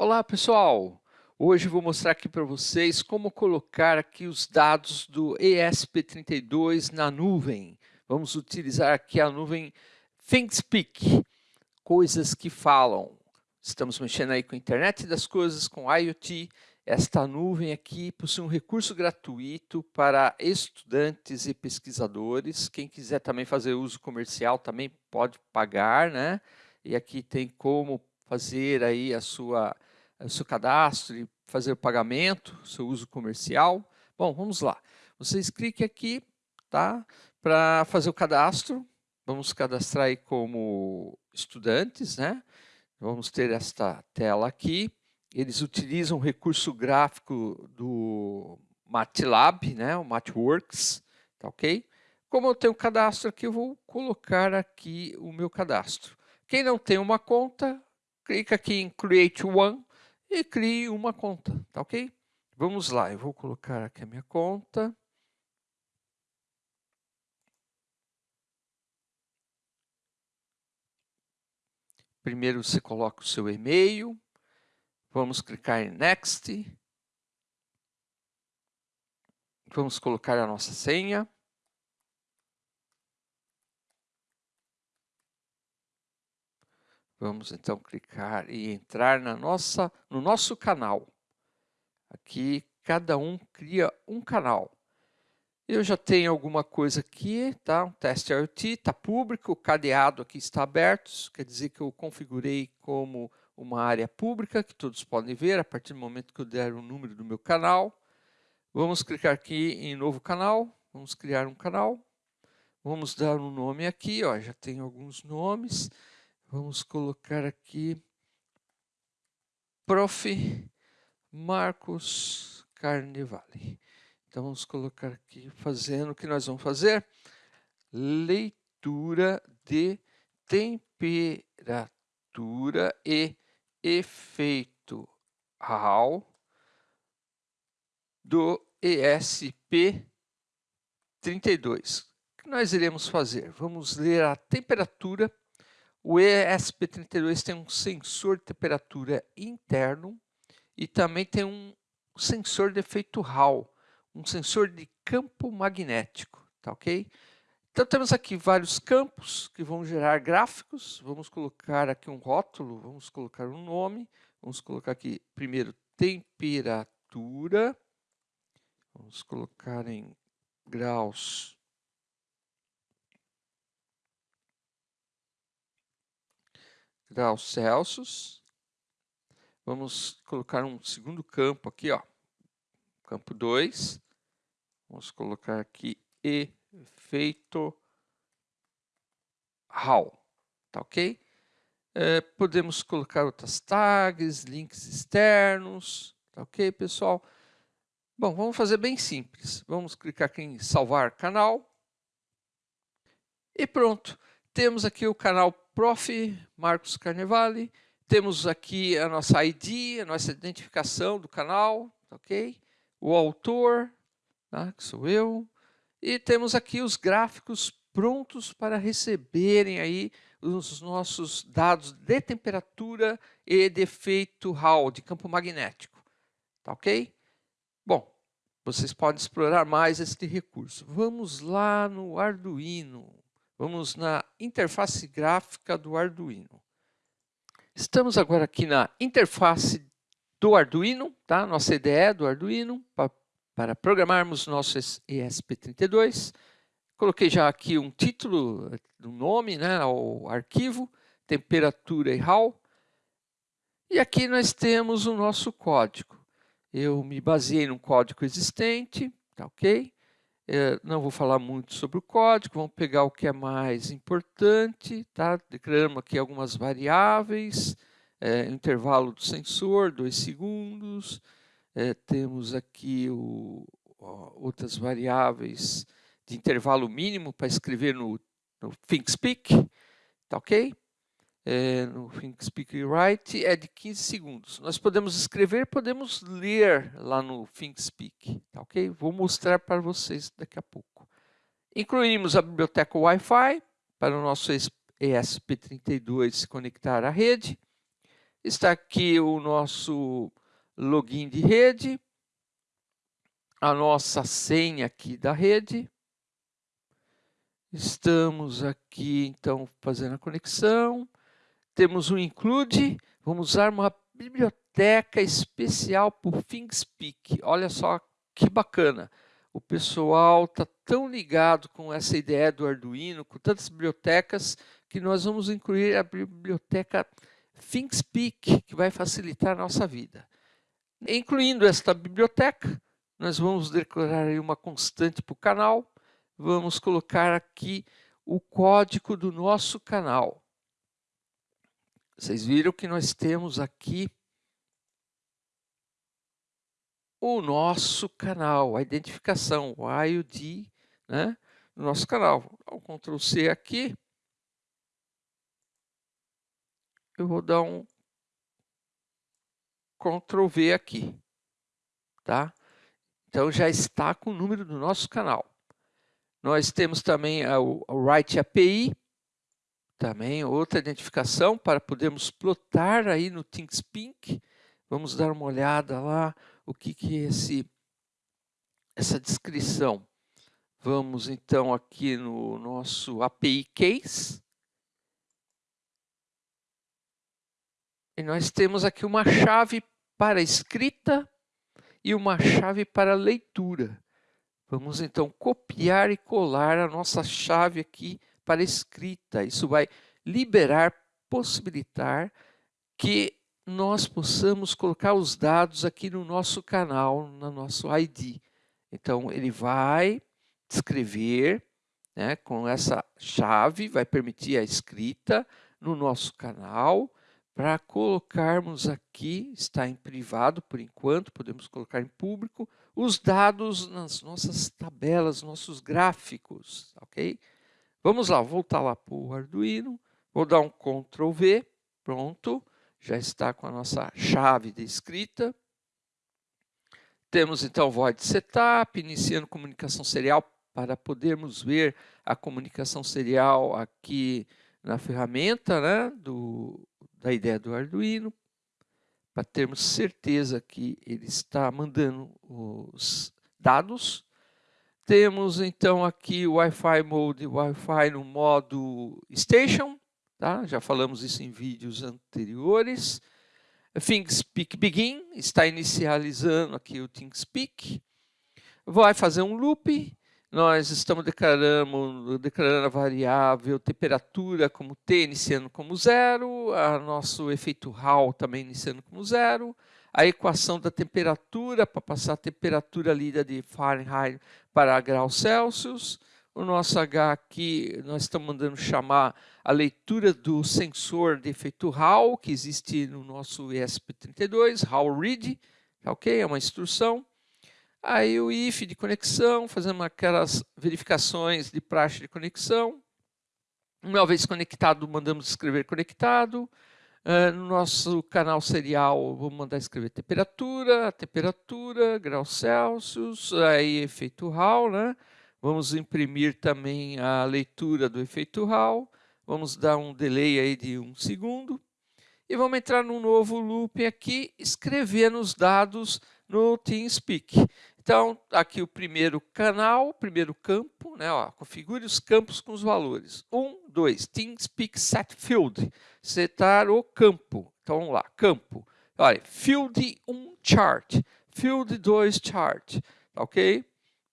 Olá pessoal, hoje vou mostrar aqui para vocês como colocar aqui os dados do ESP32 na nuvem. Vamos utilizar aqui a nuvem ThinkSpeak, coisas que falam. Estamos mexendo aí com a internet das coisas, com IoT. Esta nuvem aqui possui um recurso gratuito para estudantes e pesquisadores. Quem quiser também fazer uso comercial também pode pagar, né? E aqui tem como fazer aí a sua o seu cadastro e fazer o pagamento, seu uso comercial. Bom, vamos lá. Vocês cliquem aqui, tá? Para fazer o cadastro. Vamos cadastrar aí como estudantes, né? Vamos ter esta tela aqui. Eles utilizam o recurso gráfico do MATLAB, né? O MATWorks, tá ok? Como eu tenho cadastro aqui, eu vou colocar aqui o meu cadastro. Quem não tem uma conta, clica aqui em Create One e crie uma conta, tá ok? Vamos lá, eu vou colocar aqui a minha conta. Primeiro você coloca o seu e-mail. Vamos clicar em Next. Vamos colocar a nossa senha. Vamos então clicar e entrar na nossa, no nosso canal. Aqui cada um cria um canal. Eu já tenho alguma coisa aqui, tá? Um teste IoT, está público, o cadeado aqui está aberto, quer dizer que eu configurei como uma área pública, que todos podem ver a partir do momento que eu der o número do meu canal. Vamos clicar aqui em novo canal, vamos criar um canal. Vamos dar um nome aqui, ó, já tem alguns nomes. Vamos colocar aqui Prof. Marcos Carnevale. Então vamos colocar aqui fazendo o que nós vamos fazer? Leitura de temperatura e efeito Hall do ESP 32. O que nós iremos fazer? Vamos ler a temperatura o ESP32 tem um sensor de temperatura interno e também tem um sensor de efeito Hall, um sensor de campo magnético, tá ok? Então temos aqui vários campos que vão gerar gráficos, vamos colocar aqui um rótulo, vamos colocar um nome, vamos colocar aqui primeiro temperatura, vamos colocar em graus graus Celsius. Vamos colocar um segundo campo aqui, ó. Campo 2. Vamos colocar aqui efeito Hall. Tá ok? É, podemos colocar outras tags, links externos. Tá ok, pessoal? Bom, vamos fazer bem simples. Vamos clicar aqui em salvar canal. E pronto. Temos aqui o canal Prof. Marcos Carnevale. Temos aqui a nossa ID, a nossa identificação do canal, ok? O autor, tá? que sou eu. E temos aqui os gráficos prontos para receberem aí os nossos dados de temperatura e de efeito Hall, de campo magnético. Tá ok? Bom, vocês podem explorar mais este recurso. Vamos lá no Arduino. Vamos na interface gráfica do Arduino. Estamos agora aqui na interface do Arduino, tá? nossa IDE do Arduino, para, para programarmos nosso ESP32. Coloquei já aqui um título, um nome, né, ao arquivo, temperatura e HAL. E aqui nós temos o nosso código. Eu me baseei no código existente, tá ok? É, não vou falar muito sobre o código, vamos pegar o que é mais importante, tá? Declaramos aqui algumas variáveis, é, intervalo do sensor, 2 segundos, é, temos aqui o, ó, outras variáveis de intervalo mínimo para escrever no, no ThinkSpeak, tá ok? É, no ThinkSpeak Write é de 15 segundos. Nós podemos escrever, podemos ler lá no ThinkSpeak, tá ok? Vou mostrar para vocês daqui a pouco. Incluímos a biblioteca Wi-Fi para o nosso ESP32 se conectar à rede. Está aqui o nosso login de rede, a nossa senha aqui da rede. Estamos aqui, então, fazendo a conexão. Temos um include. Vamos usar uma biblioteca especial por ThinkSpeak. Olha só que bacana. O pessoal está tão ligado com essa ideia do Arduino, com tantas bibliotecas, que nós vamos incluir a biblioteca ThinkSpeak, que vai facilitar a nossa vida. Incluindo esta biblioteca, nós vamos declarar uma constante para o canal, vamos colocar aqui o código do nosso canal. Vocês viram que nós temos aqui o nosso canal, a identificação, o IOD, né, no nosso canal. Vou Ctrl C aqui. Eu vou dar um Ctrl V aqui, tá? Então já está com o número do nosso canal. Nós temos também o Write API, também outra identificação para podermos plotar aí no ThinkSpeak. Vamos dar uma olhada lá o que, que é esse, essa descrição. Vamos então aqui no nosso API Case. E nós temos aqui uma chave para escrita e uma chave para leitura. Vamos então copiar e colar a nossa chave aqui para escrita. Isso vai liberar, possibilitar que nós possamos colocar os dados aqui no nosso canal, no nosso ID. Então, ele vai escrever né, com essa chave, vai permitir a escrita no nosso canal, para colocarmos aqui, está em privado por enquanto, podemos colocar em público, os dados nas nossas tabelas, nossos gráficos, ok? Vamos lá, voltar lá para o Arduino, vou dar um Ctrl V, pronto já está com a nossa chave de escrita. Temos então void setup, iniciando comunicação serial para podermos ver a comunicação serial aqui na ferramenta né, do, da ideia do Arduino, para termos certeza que ele está mandando os dados. Temos então aqui o Wi-Fi Mode, Wi-Fi no modo Station, Tá? Já falamos isso em vídeos anteriores. ThinkSpeak Begin está inicializando aqui o ThinkSpeak. Vai fazer um loop. Nós estamos declarando, declarando a variável temperatura como T iniciando como zero, a nosso efeito Hall também iniciando como zero, a equação da temperatura para passar a temperatura lida de Fahrenheit para graus Celsius, o nosso H aqui, nós estamos mandando chamar a leitura do sensor de efeito Hall, que existe no nosso ESP32, Hall Read, tá ok? É uma instrução. Aí o if de conexão, fazendo aquelas verificações de praxe de conexão. Uma vez conectado, mandamos escrever conectado. Uh, no nosso canal serial, vou mandar escrever temperatura, temperatura, graus Celsius, aí efeito Hall, né? Vamos imprimir também a leitura do efeito Hall. Vamos dar um delay aí de um segundo. E vamos entrar num novo loop aqui, escrevendo os dados no TeamSpeak. Então, aqui o primeiro canal, primeiro campo, né, ó, configure os campos com os valores. 1, 2, TeamSpeak set field, setar o campo. Então, vamos lá, campo. Olha, field 1 chart, field 2 chart, tá ok?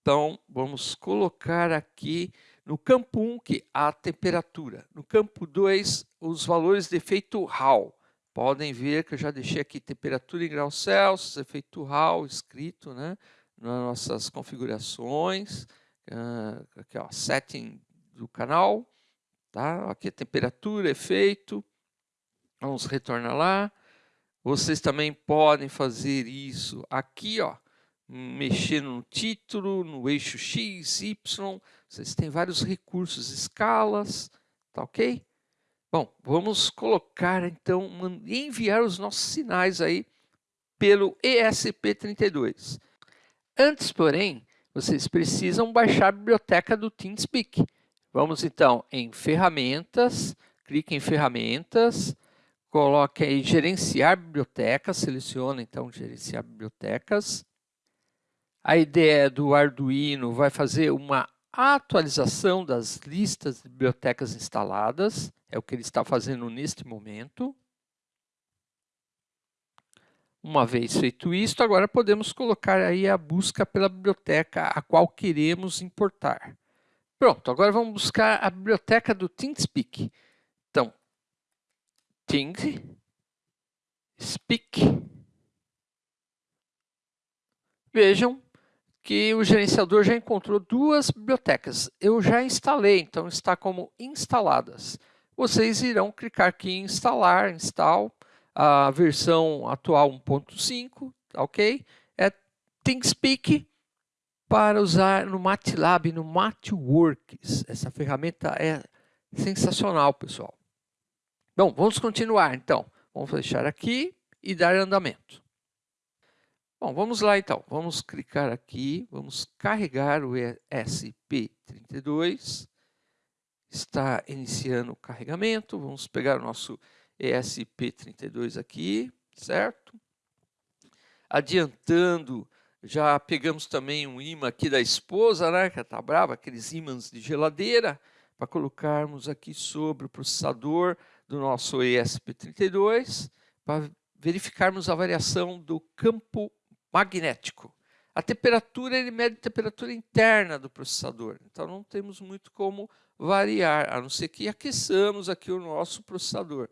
Então, vamos colocar aqui no campo 1 que a temperatura. No campo 2, os valores de efeito Hall. Podem ver que eu já deixei aqui temperatura em graus Celsius, efeito Hall escrito né, nas nossas configurações. Uh, aqui, ó, setting do canal. Tá? Aqui a temperatura, efeito. Vamos retornar lá. Vocês também podem fazer isso aqui, ó, mexer no título, no eixo X, Y, vocês têm vários recursos, escalas, tá ok? Bom, vamos colocar então, enviar os nossos sinais aí pelo ESP32. Antes, porém, vocês precisam baixar a biblioteca do TeamSpeak. Vamos então em Ferramentas, clique em Ferramentas, coloque aí gerenciar bibliotecas, seleciona então gerenciar bibliotecas. A ideia do Arduino vai fazer uma atualização das listas de bibliotecas instaladas, é o que ele está fazendo neste momento. Uma vez feito isso, agora podemos colocar aí a busca pela biblioteca a qual queremos importar. Pronto, agora vamos buscar a biblioteca do TeamSpeak. Então, TeamSpeak. Vejam que o gerenciador já encontrou duas bibliotecas. Eu já instalei, então está como instaladas. Vocês irão clicar aqui em instalar, install, a versão atual 1.5, ok? É ThinkSpeak para usar no MATLAB, no MathWorks. Essa ferramenta é sensacional, pessoal. Bom, vamos continuar então. Vamos fechar aqui e dar andamento. Bom, vamos lá então. Vamos clicar aqui, vamos carregar o ESP32. Está iniciando o carregamento. Vamos pegar o nosso ESP32 aqui, certo? Adiantando, já pegamos também um imã aqui da esposa, né, que está brava, aqueles ímãs de geladeira, para colocarmos aqui sobre o processador do nosso ESP32, para verificarmos a variação do campo magnético. A temperatura, ele mede a temperatura interna do processador, então não temos muito como variar, a não ser que aqueçamos aqui o nosso processador,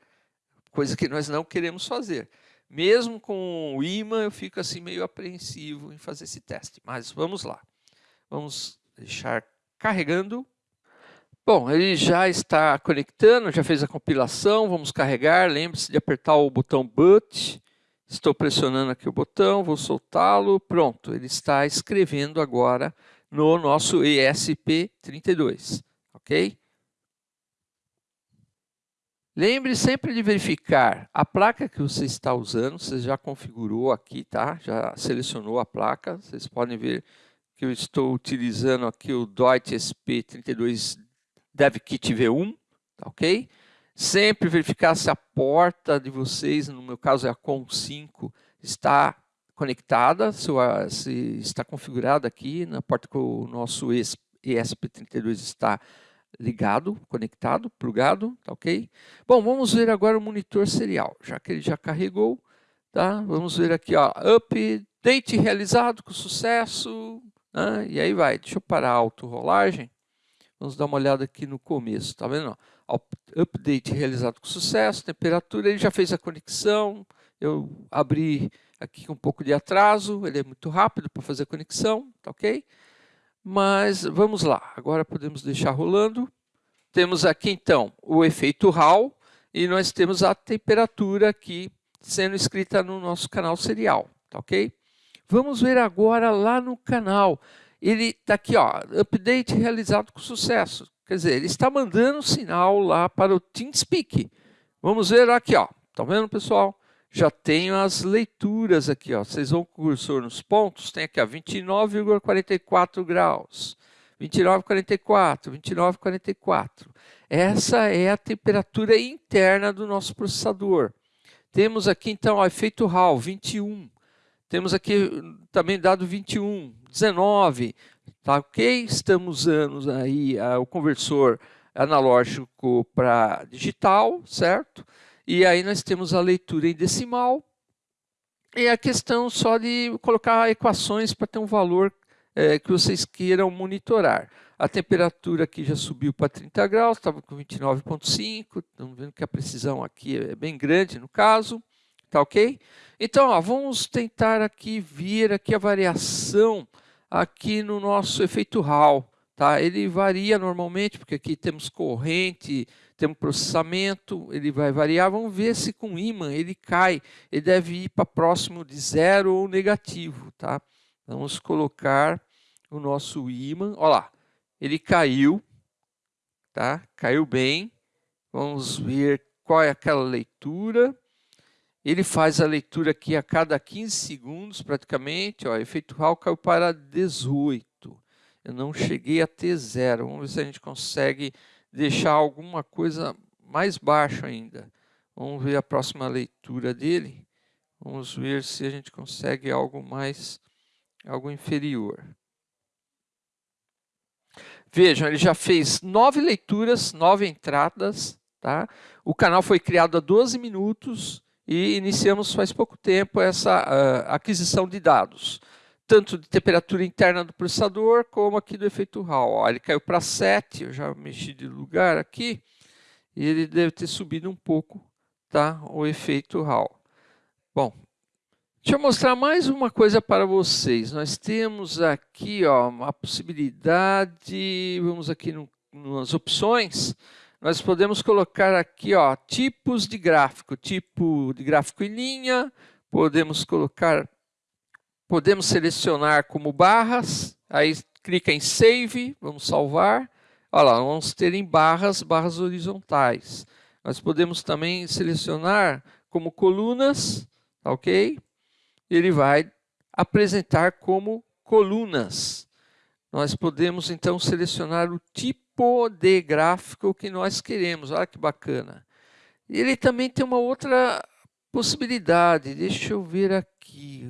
coisa que nós não queremos fazer. Mesmo com o imã, eu fico assim meio apreensivo em fazer esse teste, mas vamos lá. Vamos deixar carregando. Bom, ele já está conectando, já fez a compilação, vamos carregar. Lembre-se de apertar o botão boot Estou pressionando aqui o botão, vou soltá-lo, pronto, ele está escrevendo agora no nosso ESP32, ok? Lembre sempre de verificar a placa que você está usando, você já configurou aqui, tá? Já selecionou a placa, vocês podem ver que eu estou utilizando aqui o Deutsche SP32 DevKit V1, tá ok? Sempre verificar se a porta de vocês, no meu caso é a COM5, está conectada, se, está configurada aqui na porta que o nosso ESP32 está ligado, conectado, plugado, tá ok? Bom, vamos ver agora o monitor serial, já que ele já carregou, tá? Vamos ver aqui, ó, update realizado com sucesso, né? e aí vai, deixa eu parar a auto-rolagem, vamos dar uma olhada aqui no começo, tá vendo? update realizado com sucesso, temperatura, ele já fez a conexão, eu abri aqui com um pouco de atraso, ele é muito rápido para fazer a conexão, tá ok? Mas vamos lá, agora podemos deixar rolando. Temos aqui então o efeito Hall e nós temos a temperatura aqui sendo escrita no nosso canal serial, tá ok? Vamos ver agora lá no canal. Ele está aqui, ó, update realizado com sucesso. Quer dizer, ele está mandando sinal lá para o TeamSpeak. Vamos ver aqui, ó. Tá vendo, pessoal? Já tenho as leituras aqui, ó. Vocês vão com o cursor nos pontos, tem aqui, ó, 29,44 graus. 29,44, 29,44. Essa é a temperatura interna do nosso processador. Temos aqui, então, o efeito Hall, 21. Temos aqui também dado 21, 19, Tá ok? Estamos usando aí uh, o conversor analógico para digital, certo? E aí nós temos a leitura em decimal e a questão só de colocar equações para ter um valor é, que vocês queiram monitorar. A temperatura aqui já subiu para 30 graus, estava com 29,5, estamos vendo que a precisão aqui é bem grande no caso, tá ok? Então, ó, vamos tentar aqui ver aqui a variação aqui no nosso efeito Hall. Tá? Ele varia normalmente, porque aqui temos corrente, temos processamento, ele vai variar. Vamos ver se com ímã ele cai. Ele deve ir para próximo de zero ou negativo. Tá? Vamos colocar o nosso ímã. Olha lá, ele caiu, tá? caiu bem. Vamos ver qual é aquela leitura. Ele faz a leitura aqui a cada 15 segundos, praticamente. Ó, efeito Hall caiu para 18. Eu não cheguei a ter zero. Vamos ver se a gente consegue deixar alguma coisa mais baixo ainda. Vamos ver a próxima leitura dele. Vamos ver se a gente consegue algo mais, algo inferior. Vejam, ele já fez nove leituras, nove entradas. Tá? O canal foi criado há 12 minutos e iniciamos faz pouco tempo essa uh, aquisição de dados, tanto de temperatura interna do processador, como aqui do efeito Hall. Ó, ele caiu para 7, eu já mexi de lugar aqui, e ele deve ter subido um pouco tá, o efeito Hall. Bom, deixa eu mostrar mais uma coisa para vocês. Nós temos aqui ó, a possibilidade, vamos aqui no, nas opções, nós podemos colocar aqui ó, tipos de gráfico, tipo de gráfico em linha, podemos colocar, podemos selecionar como barras, aí clica em Save, vamos salvar, olha lá, vamos ter em barras, barras horizontais. Nós podemos também selecionar como colunas, tá ok? Ele vai apresentar como colunas. Nós podemos então selecionar o tipo tipo de gráfico que nós queremos. Olha que bacana. Ele também tem uma outra possibilidade. Deixa eu ver aqui.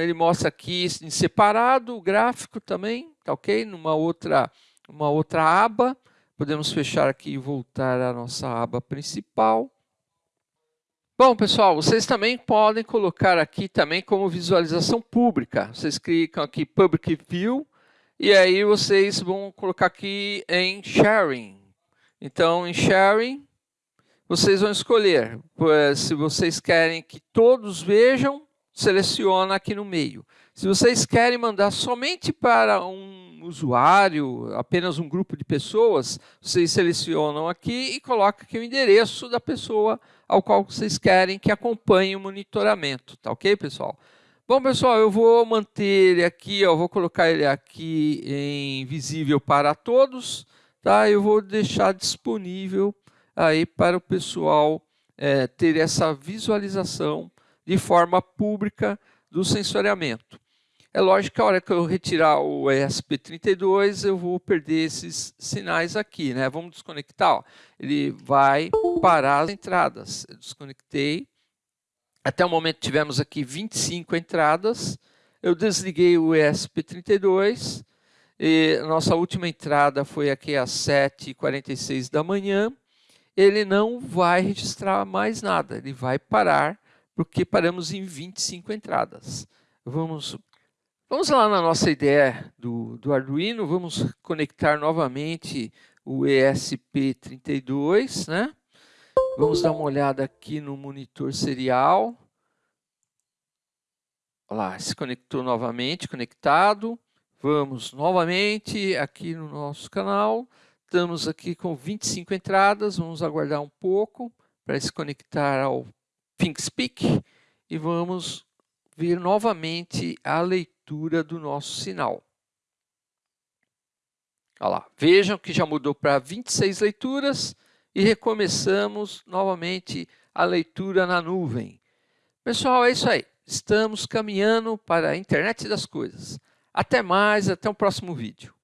Ele mostra aqui em separado o gráfico também, tá ok? Numa outra, uma outra aba. Podemos fechar aqui e voltar à nossa aba principal. Bom, pessoal, vocês também podem colocar aqui também como visualização pública. Vocês clicam aqui Public View e aí vocês vão colocar aqui em sharing. Então, em sharing, vocês vão escolher. Se vocês querem que todos vejam, seleciona aqui no meio. Se vocês querem mandar somente para um usuário, apenas um grupo de pessoas, vocês selecionam aqui e colocam aqui o endereço da pessoa ao qual vocês querem que acompanhe o monitoramento. Tá ok, pessoal? Bom, pessoal, eu vou manter ele aqui, ó, vou colocar ele aqui em visível para todos, tá? Eu vou deixar disponível aí para o pessoal é, ter essa visualização de forma pública do sensoriamento. É lógico que a hora que eu retirar o ESP32, eu vou perder esses sinais aqui, né? Vamos desconectar, ó. ele vai parar as entradas. Eu desconectei, até o momento tivemos aqui 25 entradas. Eu desliguei o ESP32. E nossa última entrada foi aqui às 7h46 da manhã. Ele não vai registrar mais nada, ele vai parar, porque paramos em 25 entradas. Vamos, vamos lá na nossa ideia do, do Arduino, vamos conectar novamente o ESP32, né? Vamos dar uma olhada aqui no monitor serial. Olha lá, se conectou novamente, conectado. Vamos novamente aqui no nosso canal. Estamos aqui com 25 entradas. Vamos aguardar um pouco para se conectar ao ThinkSpeak. E vamos ver novamente a leitura do nosso sinal. Olha lá, vejam que já mudou para 26 leituras e recomeçamos novamente a leitura na nuvem. Pessoal, é isso aí. Estamos caminhando para a internet das coisas. Até mais, até o próximo vídeo.